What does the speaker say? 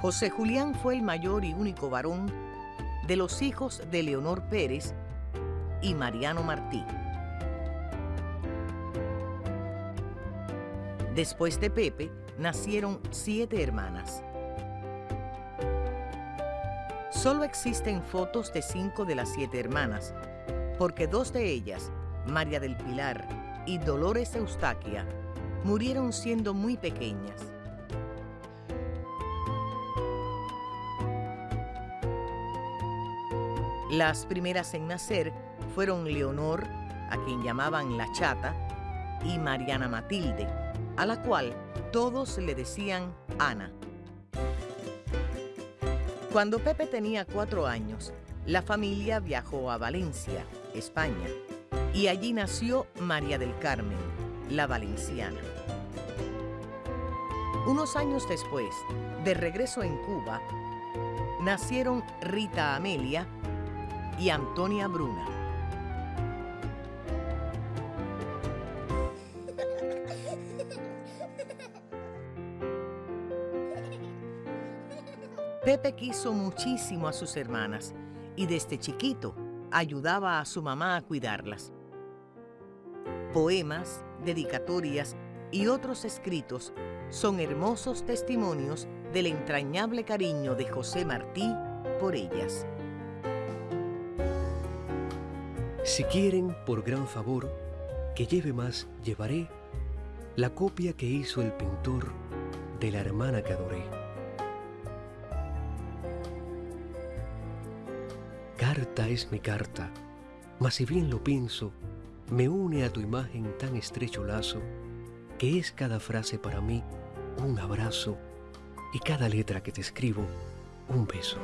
José Julián fue el mayor y único varón de los hijos de Leonor Pérez y Mariano Martí. Después de Pepe, nacieron siete hermanas. Solo existen fotos de cinco de las siete hermanas, porque dos de ellas, María del Pilar y Dolores Eustaquia, murieron siendo muy pequeñas. Las primeras en nacer fueron Leonor, a quien llamaban La Chata, y Mariana Matilde, a la cual todos le decían Ana. Cuando Pepe tenía cuatro años, la familia viajó a Valencia, España, y allí nació María del Carmen, la valenciana. Unos años después, de regreso en Cuba, nacieron Rita Amelia y Antonia Bruna. Pepe quiso muchísimo a sus hermanas y desde chiquito ayudaba a su mamá a cuidarlas. Poemas, dedicatorias y otros escritos son hermosos testimonios del entrañable cariño de José Martí por ellas. Si quieren, por gran favor, que lleve más, llevaré la copia que hizo el pintor de la hermana que adoré. Carta es mi carta, mas si bien lo pienso, me une a tu imagen tan estrecho lazo, que es cada frase para mí un abrazo y cada letra que te escribo un beso.